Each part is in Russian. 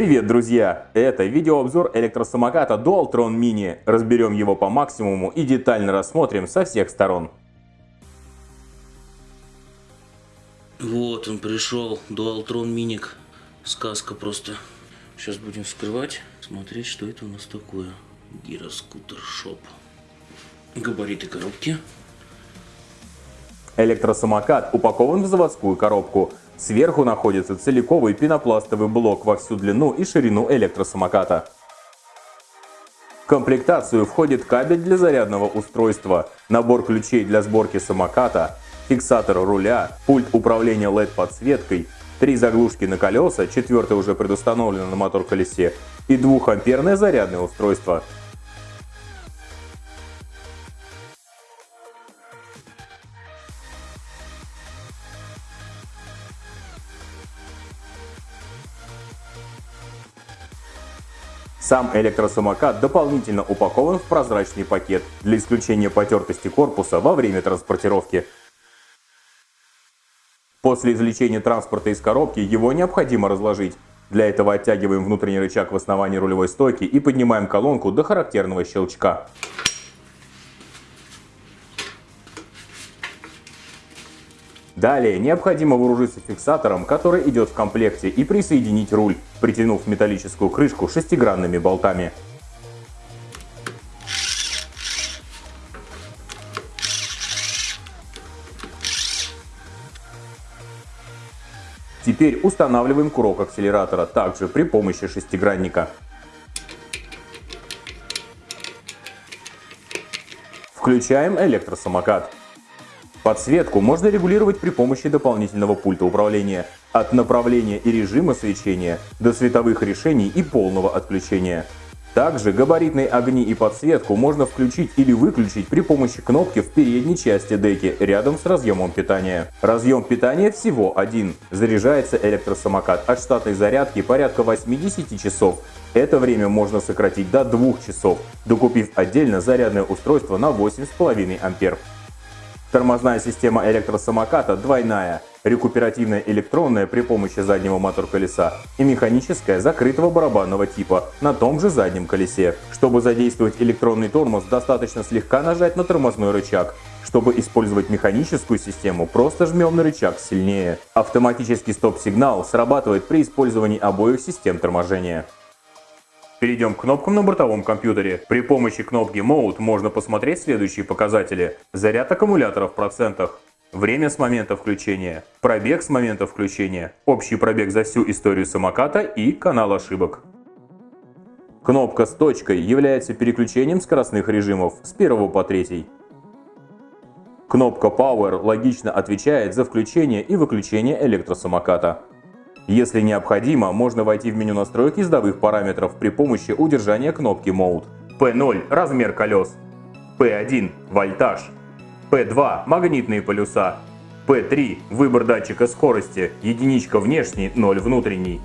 Привет, друзья! Это видеообзор электросамоката Dualtron Mini. Разберем его по максимуму и детально рассмотрим со всех сторон. Вот он пришел, Dualtron Mini. Сказка просто. Сейчас будем вскрывать, смотреть, что это у нас такое. Гироскутер Шоп. Габариты коробки. Электросамокат упакован в заводскую коробку. Сверху находится целиковый пенопластовый блок во всю длину и ширину электросамоката. В комплектацию входит кабель для зарядного устройства, набор ключей для сборки самоката, фиксатор руля, пульт управления LED-подсветкой, три заглушки на колеса, четвертое уже предустановлено на мотор-колесе, и 2-амперное зарядное устройство – Сам электросамокат дополнительно упакован в прозрачный пакет для исключения потертости корпуса во время транспортировки. После извлечения транспорта из коробки его необходимо разложить. Для этого оттягиваем внутренний рычаг в основании рулевой стойки и поднимаем колонку до характерного щелчка. Далее необходимо вооружиться фиксатором, который идет в комплекте, и присоединить руль, притянув металлическую крышку шестигранными болтами. Теперь устанавливаем курок акселератора, также при помощи шестигранника. Включаем электросамокат. Подсветку можно регулировать при помощи дополнительного пульта управления, от направления и режима свечения до световых решений и полного отключения. Также габаритные огни и подсветку можно включить или выключить при помощи кнопки в передней части деки рядом с разъемом питания. Разъем питания всего один. Заряжается электросамокат от штатной зарядки порядка 80 часов. Это время можно сократить до 2 часов, докупив отдельно зарядное устройство на 8,5 ампер. Тормозная система электросамоката двойная, рекуперативная электронная при помощи заднего мотор-колеса и механическая закрытого барабанного типа на том же заднем колесе. Чтобы задействовать электронный тормоз, достаточно слегка нажать на тормозной рычаг. Чтобы использовать механическую систему, просто жмем на рычаг сильнее. Автоматический стоп-сигнал срабатывает при использовании обоих систем торможения. Перейдем к кнопкам на бортовом компьютере. При помощи кнопки Mode можно посмотреть следующие показатели. Заряд аккумулятора в процентах, время с момента включения, пробег с момента включения, общий пробег за всю историю самоката и канал ошибок. Кнопка с точкой является переключением скоростных режимов с 1 по 3. Кнопка Power логично отвечает за включение и выключение электросамоката. Если необходимо, можно войти в меню настроек ездовых параметров при помощи удержания кнопки Mode. P0 – размер колес. P1 – вольтаж. P2 – магнитные полюса. P3 – выбор датчика скорости, единичка внешний, 0 внутренний.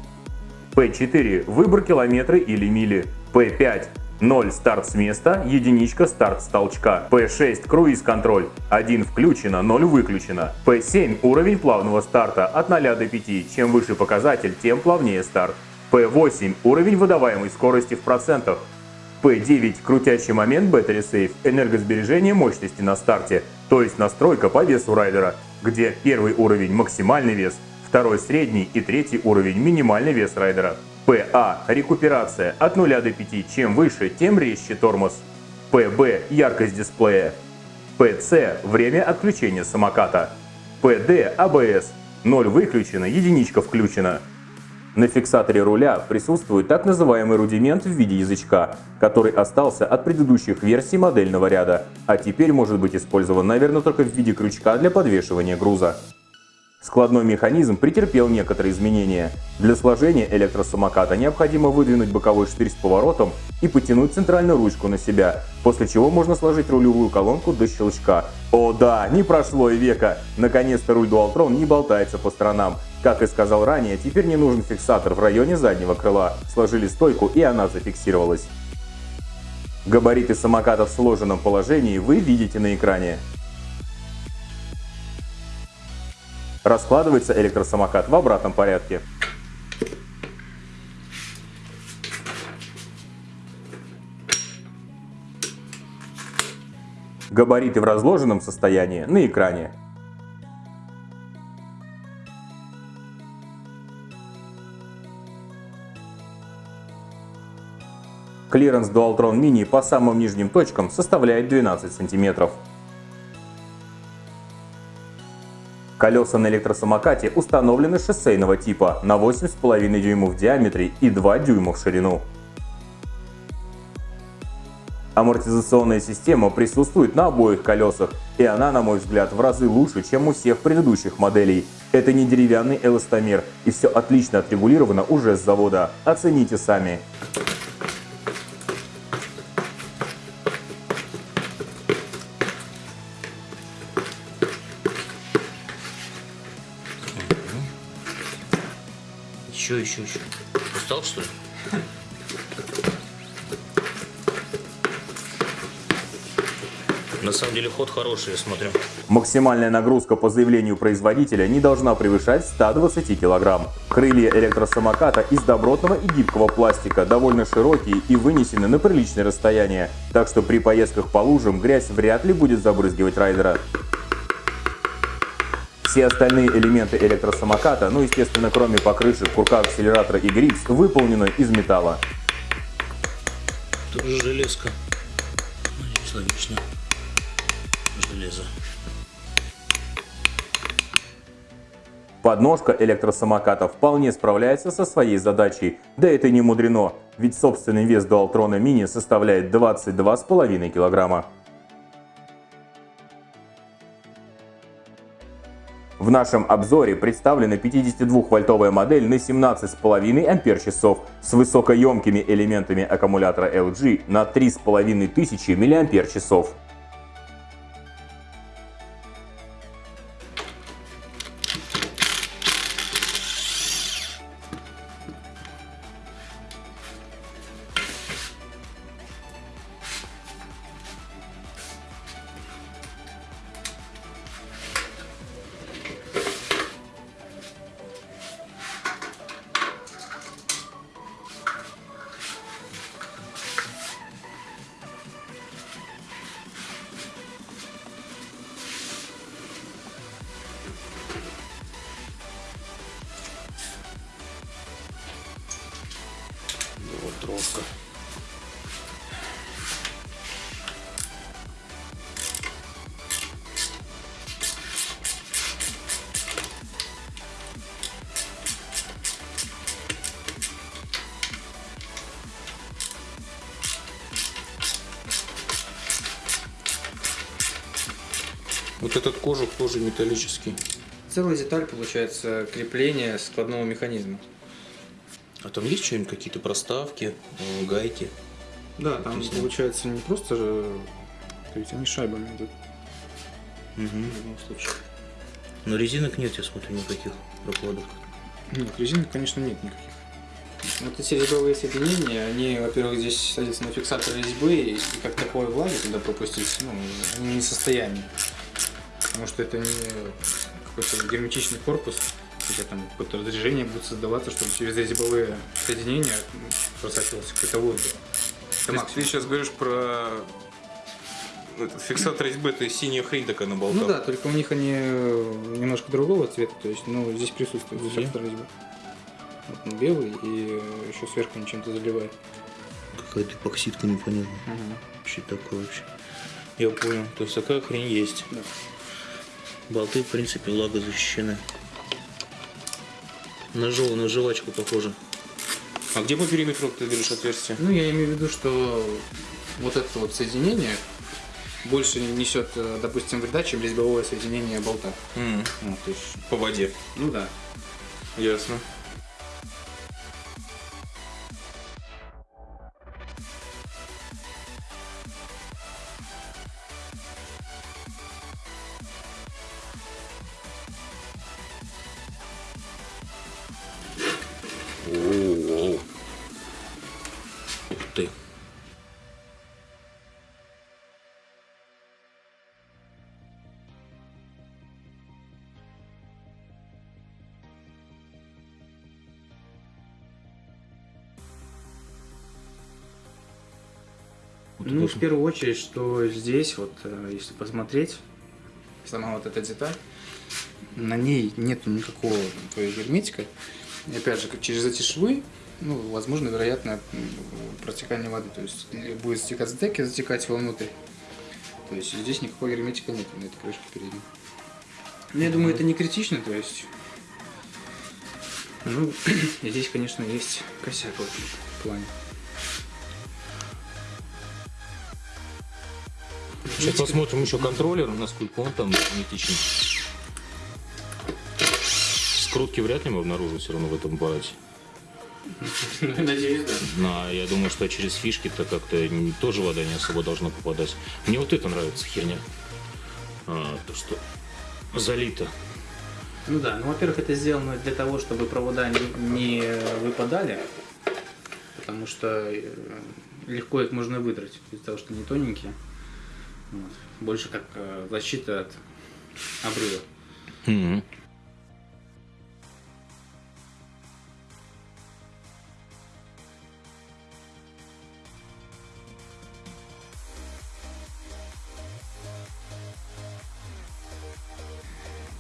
P4 – выбор километры или мили. P5 0 старт с места, единичка старт с толчка. P6 круиз-контроль, 1 включено, 0 выключено. P7 уровень плавного старта от 0 до 5, чем выше показатель, тем плавнее старт. P8 уровень выдаваемой скорости в процентах. P9 крутящий момент Battery Safe, энергосбережение мощности на старте, то есть настройка по весу райдера, где первый уровень максимальный вес, второй средний и третий уровень минимальный вес райдера. ПА – рекуперация от 0 до 5, чем выше, тем резче тормоз. ПБ – яркость дисплея. ПЦ – время отключения самоката. ПД – АБС. 0 выключено, единичка включена. На фиксаторе руля присутствует так называемый рудимент в виде язычка, который остался от предыдущих версий модельного ряда, а теперь может быть использован, наверное, только в виде крючка для подвешивания груза. Складной механизм претерпел некоторые изменения. Для сложения электросамоката необходимо выдвинуть боковой штырь с поворотом и потянуть центральную ручку на себя, после чего можно сложить рулевую колонку до щелчка. О да, не прошло и века! Наконец-то руль Dualtron не болтается по сторонам. Как и сказал ранее, теперь не нужен фиксатор в районе заднего крыла. Сложили стойку и она зафиксировалась. Габариты самоката в сложенном положении вы видите на экране. раскладывается электросамокат в обратном порядке. Габариты в разложенном состоянии на экране. Клиренс Dualtron Mini по самым нижним точкам составляет 12 сантиметров. Колеса на электросамокате установлены шоссейного типа на 8,5 дюймов в диаметре и 2 дюйма в ширину. Амортизационная система присутствует на обоих колесах, и она, на мой взгляд, в разы лучше, чем у всех предыдущих моделей. Это не деревянный эластомер, и все отлично отрегулировано уже с завода. Оцените сами. Еще, еще. Устал, что ли? На самом деле ход хороший, я смотрю. Максимальная нагрузка по заявлению производителя не должна превышать 120 кг. Крылья электросамоката из добротного и гибкого пластика, довольно широкие и вынесены на приличное расстояние, так что при поездках по лужам грязь вряд ли будет забрызгивать райдера. Все остальные элементы электросамоката, ну естественно кроме покрышек, курка акселератора и гриф, выполнены из металла. Тоже железка. Надеюсь, логично. Железо. Подножка электросамоката вполне справляется со своей задачей, да это не мудрено, ведь собственный вес Dualtron Mini составляет 22,5 килограмма. В нашем обзоре представлена 52-вольтовая модель на 17,5 ампер-часов с высокоемкими элементами аккумулятора LG на 3500 мАч. Троска. Вот этот кожух тоже металлический. Целая деталь получается крепление складного механизма. Там есть что-нибудь, какие-то проставки, гайки? Да, там Объясни. получается не просто же, то есть они шайбами идут Угу. в любом случае. Но резинок нет, я смотрю, никаких прокладок. Нет, резинок, конечно, нет никаких. Вот эти резьбовые соединения, они, во-первых, здесь садятся на фиксатор резьбы, и как такое влаги туда пропустить, ну, они не в состоянии. Потому что это не какой-то герметичный корпус, хотя там какое-то разрежение будет создаваться, чтобы через резьбовые соединения просачивался какой-то воздух. Это То ты сейчас говоришь про этот фиксатор резьбы, это синяя хрень такая на болтах. Ну да, только у них они э, немножко другого цвета, то есть, ну, здесь присутствует Где? фиксатор резьбы. Вот он белый и э, еще сверху они чем-то заливает. Какая-то эпоксидка непонятная. Что это такое вообще? Я понял. То есть такая хрень есть. Да. Болты, в принципе, влагозащищены. На, жев... на жвачку похоже. А где по периметру ты говоришь отверстие? Ну, я имею в виду, что вот это вот соединение больше несет, э, допустим, вреда, чем резьбовое соединение болта. М, Ну, то есть, По воде. ну да. Ясно. Ну, в первую очередь, что здесь, вот, э, если посмотреть, сама вот эта деталь, на ней нет никакого то есть, герметика. И опять же, как через эти швы, ну, возможно, вероятно, протекание воды. То есть будет стекать с деки, затекать вовнутрь. То есть здесь никакого герметика нет на этой крышке передней. Ну, я думаю, это не критично, то есть... Ну, здесь, конечно, есть косяк в этом плане. Сейчас посмотрим еще контроллер, насколько он там герметичный. Скрутки вряд ли мы обнаружим все равно в этом аппарате. Надеюсь, да. Но я думаю, что через фишки-то как-то тоже вода не особо должна попадать. Мне вот это нравится херня. А, то, что залито. Ну да, ну во-первых, это сделано для того, чтобы провода не, не выпадали, потому что э, легко их можно выдрать из-за того, что они тоненькие. Больше как э, защита от обрыва. Мгм.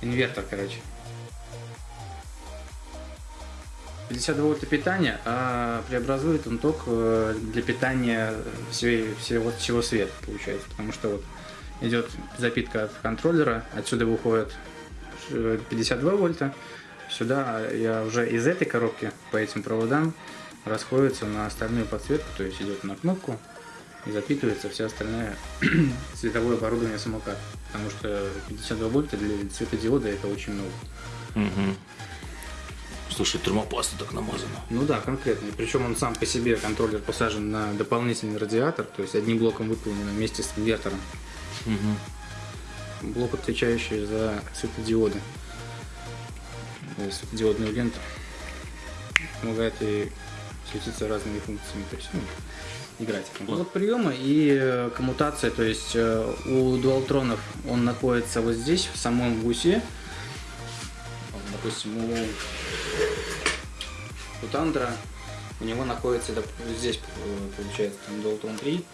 Инвертор, короче. 52 вольта питания, а преобразует он ток э, для питания всей- всего, всего света, получается. Потому что вот идет запитка от контроллера, отсюда выходит э, 52 вольта, сюда я уже из этой коробки по этим проводам расходится на остальную подсветку, то есть идет на кнопку и запитывается вся остальная световое оборудование самоката. Потому что 52 вольта для светодиода это очень много. Мгм. Слушай, термопаста так намазана. Ну да, конкретно. Причем он сам по себе, контроллер, посажен на дополнительный радиатор, то есть одним блоком выполнен вместе с инвертором. Мгм. Блок, отвечающий за светодиоды. Светодиодную ленту. Помогает ей светиться разными функциями. То есть, ну, играть. Вот приема и э, коммутация, то есть э, у дуалтронов он находится вот здесь, в самом гусе. Вот, Допустим, у, у Тандра у него находится здесь, э, получается, там Dualtron 3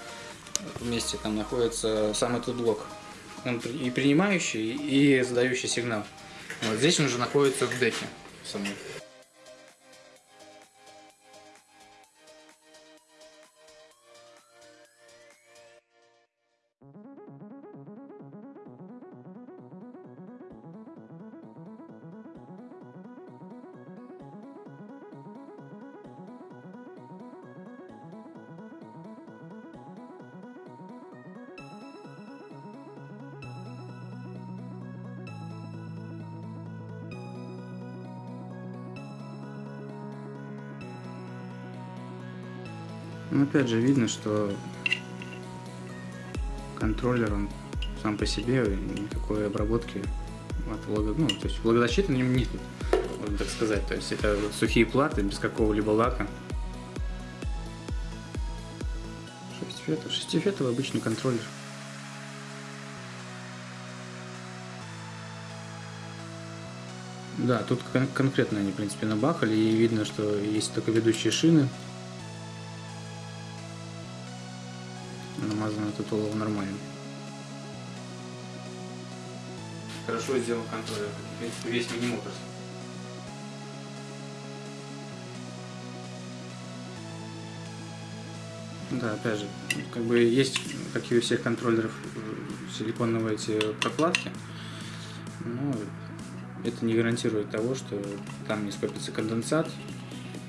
вместе там находится сам этот блок. Он и принимающий, и задающий сигнал. Вот здесь он уже находится в деке самой. Ну, опять же, видно, что контроллер, он сам по себе, никакой обработки от влага... Ну, то есть влагозащиты на нем нет, можно так сказать. То есть это сухие платы без какого-либо лака. Шестифетов. Шестифетовый обычный контроллер. Да, тут кон- конкретно они, в принципе, набахали, и видно, что есть только ведущие шины. Олово нормально. Хорошо сделан контроллер, весь мини-моторс. Да, опять же, как бы есть, как и у всех контроллеров, э, силиконовые эти прокладки, но это не гарантирует того, что там не скопится конденсат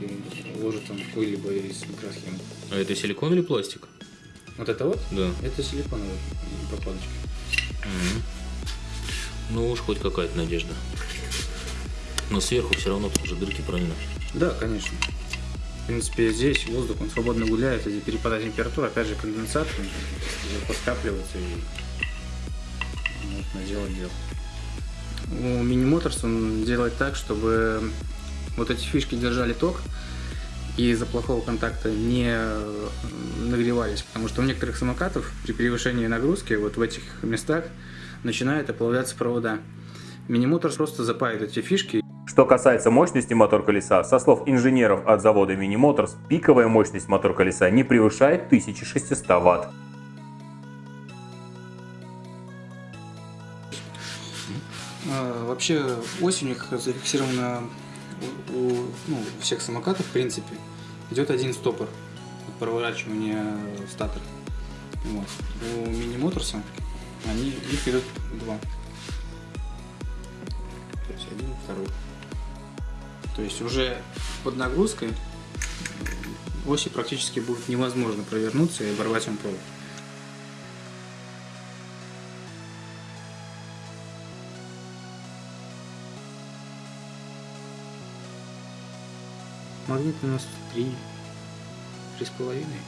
и уложит он какой-либо из микросхем. А это силикон или пластик? Вот это вот, Да. это силиконовые прокладочки. Мгм. Ну уж хоть какая-то надежда. Но сверху все равно тоже дырки, правильно? Да, конечно. В принципе, здесь воздух, он свободно гуляет, если перепадает температура, опять же, конденсат, скапливается и вот, наделать дело. У мини-моторс он делает так, чтобы вот эти фишки держали ток и из-за плохого контакта не э, нагревались, потому что у некоторых самокатов при превышении нагрузки вот в этих местах начинают оплавляться провода. Минимоторс просто запает эти фишки. Что касается мощности мотор-колеса, со слов инженеров от завода Mini пиковая мощность мотор-колеса не превышает 1600 Вт. Э, вообще осенью зафиксировано у, ну, всех самокатов, в принципе, идет один стопор от проворачивания статора. Вот. У мини-моторса они, их идут два. То есть один второй. То есть уже под нагрузкой оси практически будет невозможно провернуться и оборвать он провод. Магнит у нас три, три с половиной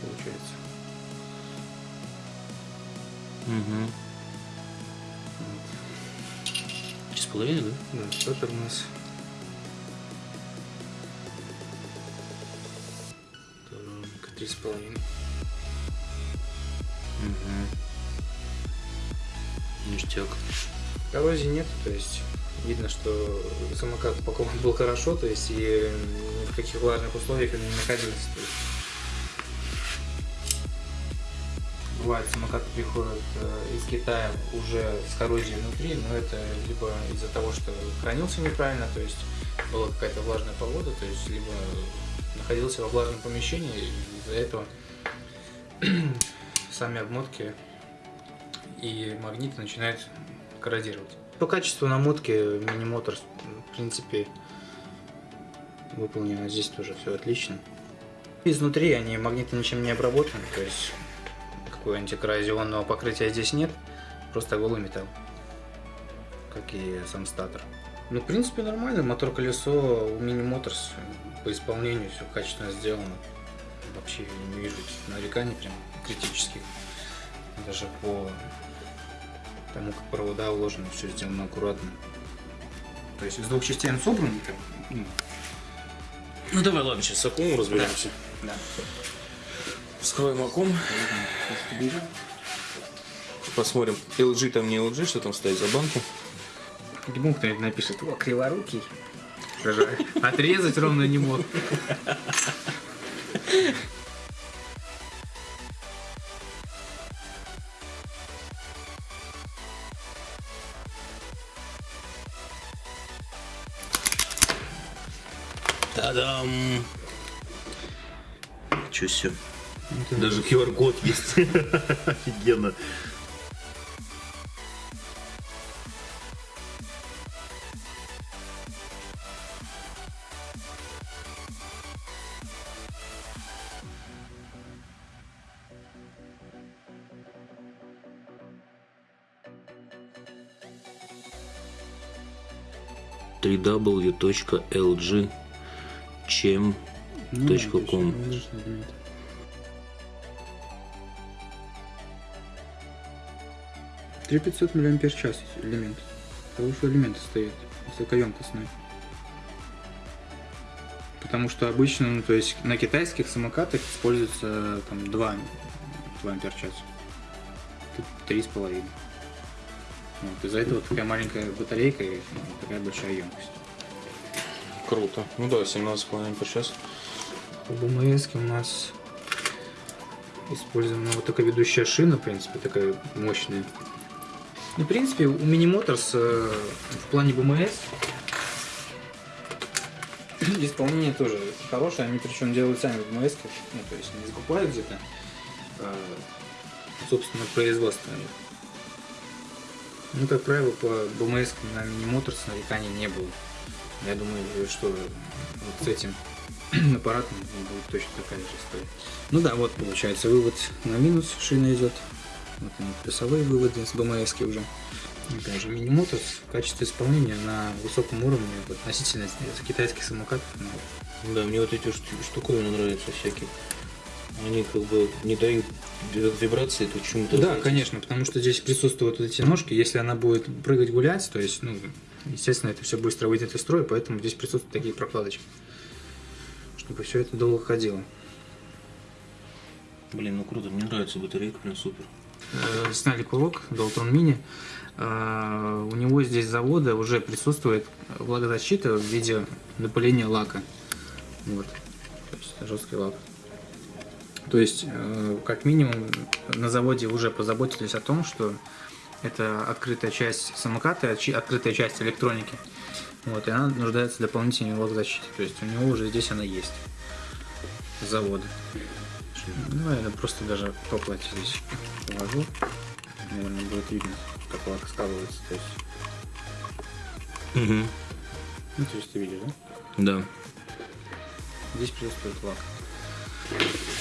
получается. Угу. Три с половиной, да? Да, статор у нас Сторонка три с половиной. Угу. Ништяк. Коррозии нет, то есть видно, что самокат упакован был хорошо, то есть и ни в каких влажных условиях он не есть. Бывает, самокаты приходят э, из Китая уже с коррозией внутри, но это либо из-за того, что хранился неправильно, то есть была какая-то влажная погода, то есть либо находился во влажном помещении, из-за этого сами обмотки и магниты начинают коррозировать. По качеству намотки мини-мотор, в принципе, выполнено здесь тоже все отлично. Изнутри они магниты ничем не обработаны, то есть какого антикоррозионного покрытия здесь нет, просто голый металл, как и сам статор. Ну, в принципе, нормально, мотор-колесо у мини-моторс по исполнению все качественно сделано. Вообще не вижу нареканий прям критических. Даже по тому, как провода уложены, все сделано аккуратно. То есть из двух частей он собран, ну, Ну давай, ладно, сейчас с окном разберемся. да. Вскроем оком. Посмотрим, LG там не LG, что там стоит за банки. Гибун кто-нибудь напишет, о, криворукий. Отрезать ровно не мог. Та-дам! Чё все? Даже QR-код есть. Офигенно. www.lg чем Точка ком. Три 500 миллиампер час элемент. Хороший элемент стоит, высокоемкостный. Потому что обычно, ну, то есть на китайских самокатах используется там 2, 2 ампер час. Тут три с половиной. Вот, из-за этого такая маленькая батарейка и ну, такая большая емкость. Круто. Ну да, 17,5 по час. По БМС у нас использована вот такая ведущая шина, в принципе, такая мощная. Ну, в принципе, у Mini Motors э, в плане БМС исполнение тоже хорошее. Они причем делают сами БМС, ну, то есть не закупают где-то, а, собственно, производство. Ну, как правило, по БМС на Mini Motors нареканий не было. Я думаю, что вот с этим аппаратом будет точно такая же история. Ну да, вот получается вывод на минус шина идет. Вот они плюсовые выводы с БМС уже. Опять же, мини-мотор в качестве исполнения на высоком уровне относительно китайских самокатов. Ну, Да, мне вот эти шту- штуковины нравятся всякие. Они как бы не дают вибрации, то чему-то. да, конечно, потому что здесь присутствуют вот эти ножки. Если она будет прыгать, гулять, то есть, ну, естественно, это все быстро выйдет из строя, поэтому здесь присутствуют такие прокладочки. Чтобы все это долго ходило. Блин, ну круто, мне нравится батарейка, прям супер. Сняли курок Dalton Mini. У него здесь завода уже присутствует влагозащита в виде напыления лака. Вот. То есть жесткий лак. То есть, э, как минимум, на заводе уже позаботились о том, что это открытая часть самоката, открытая часть электроники. Вот, и она нуждается в дополнительной лог-защите. То есть у него уже здесь она есть. С завода. Ну, я просто даже по плате здесь положу. Наверное, будет видно, как лак складывается. То есть, Угу. ну, то есть ты видишь, да? Да. Здесь присутствует лак.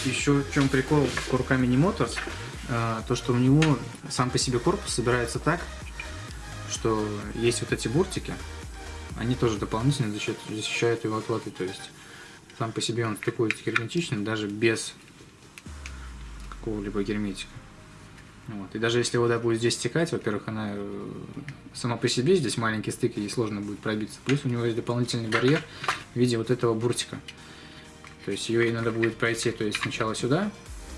Еще в чем прикол курка Mini Motors, а, то что у него сам по себе корпус собирается так, что есть вот эти буртики, они тоже дополнительно защищают, его от воды, то есть сам по себе он стыкуется герметично, даже без какого-либо герметика. Вот. И даже если вода будет здесь стекать, во-первых, она э, сама по себе здесь маленький стык, ей сложно будет пробиться. Плюс у него есть дополнительный барьер в виде вот этого буртика. То есть ее ей надо будет пройти, то есть сначала сюда,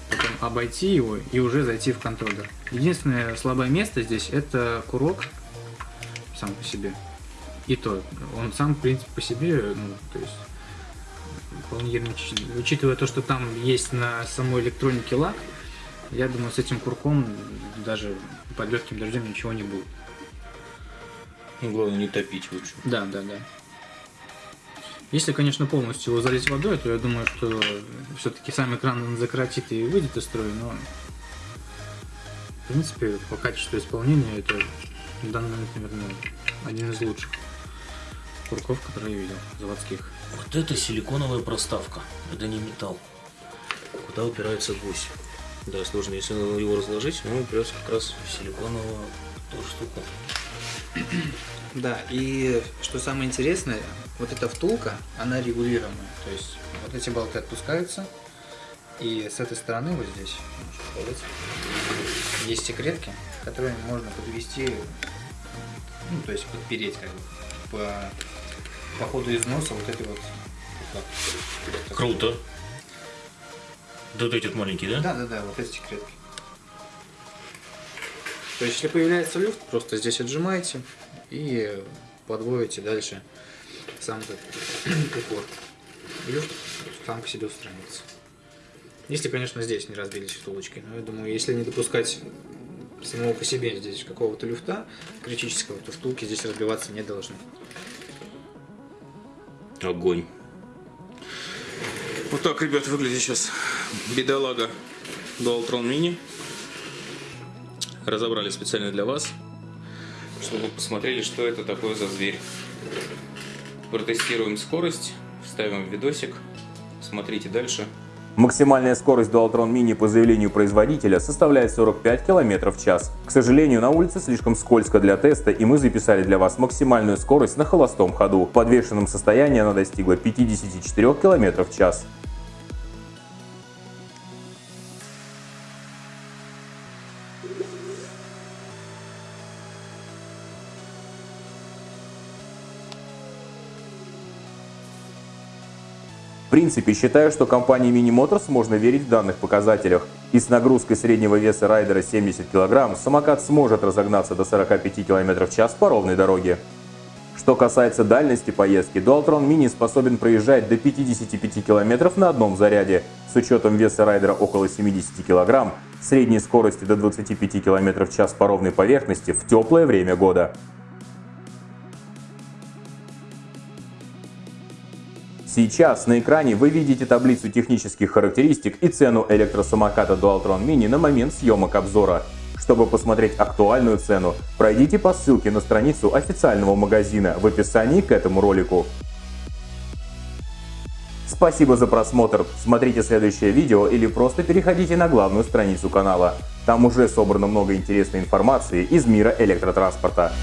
потом обойти его и уже зайти в контроллер. Единственное слабое место здесь это курок сам по себе. И то, он сам, в принципе, по себе, ну, то есть вполне герметичный. Учитывая то, что там есть на самой электронике лак, я думаю, с этим курком даже под легким дождем ничего не будет. Ну, главное не топить лучше. Да, да, да. Если, конечно, полностью его залить водой, то я думаю, что все-таки сам экран он закоротит и выйдет из строя, но в принципе по качеству исполнения это в данный момент, наверное, один из лучших курков, которые я видел, заводских. Вот это силиконовая проставка. Это не металл. Куда упирается гусь. Да, сложно. Если его разложить, он упирается как раз в силиконовую эту штуку. Да, и что самое интересное, вот эта втулка, она регулируемая. То есть вот эти болты отпускаются, и с этой стороны вот здесь, есть секретки, которые можно подвести, ну, то есть подпереть как бы по, по ходу износа вот этой вот. вот так. Круто. Вот этот маленький, да? Да, да, да, вот эти секретки. То есть, если появляется люфт, просто здесь отжимаете и подводите дальше сам этот упор. Люфт сам по себе устранится. Если, конечно, здесь не разбились втулочки. Но я думаю, если не допускать самого по себе здесь какого-то люфта критического, то втулки здесь разбиваться не должны. Огонь. Вот так, ребят, выглядит сейчас бедолага Dualtron Mini. Разобрали специально для вас, чтобы посмотрели, что это такое за зверь. Протестируем скорость, вставим видосик, смотрите дальше. Максимальная скорость Dualtron Mini по заявлению производителя составляет 45 км в час. К сожалению, на улице слишком скользко для теста, и мы записали для вас максимальную скорость на холостом ходу. В подвешенном состоянии она достигла 54 км в час. Принципе, считаю, что компании Mini Motors можно верить в данных показателях. И с нагрузкой среднего веса райдера 70 кг самокат сможет разогнаться до 45 км в час по ровной дороге. Что касается дальности поездки, Dualtron Mini способен проезжать до 55 км на одном заряде. С учетом веса райдера около 70 кг, средней скорости до 25 км в час по ровной поверхности в теплое время года. Сейчас на экране вы видите таблицу технических характеристик и цену электросамоката Dualtron Mini на момент съемок обзора. Чтобы посмотреть актуальную цену, пройдите по ссылке на страницу официального магазина в описании к этому ролику. Спасибо за просмотр, смотрите следующее видео или просто переходите на главную страницу канала. Там уже собрано много интересной информации из мира электротранспорта.